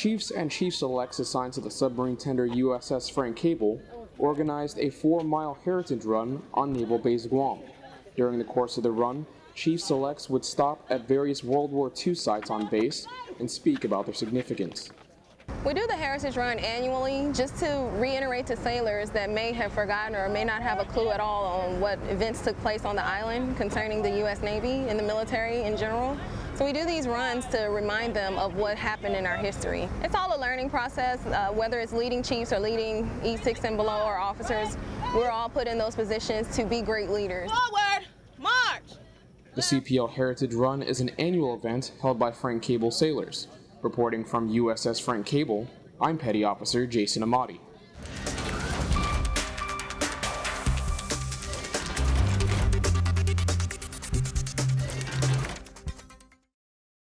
Chiefs and Chief Selects assigned to the submarine tender USS Frank Cable organized a four mile heritage run on Naval Base Guam. During the course of the run, Chief Selects would stop at various World War II sites on base and speak about their significance. We do the Heritage Run annually just to reiterate to sailors that may have forgotten or may not have a clue at all on what events took place on the island concerning the U.S. Navy and the military in general. So we do these runs to remind them of what happened in our history. It's all a learning process, uh, whether it's leading chiefs or leading E6 and below or officers, we're all put in those positions to be great leaders. Forward! March! The CPL Heritage Run is an annual event held by Frank Cable sailors. Reporting from USS Frank Cable, I'm Petty Officer Jason Amati.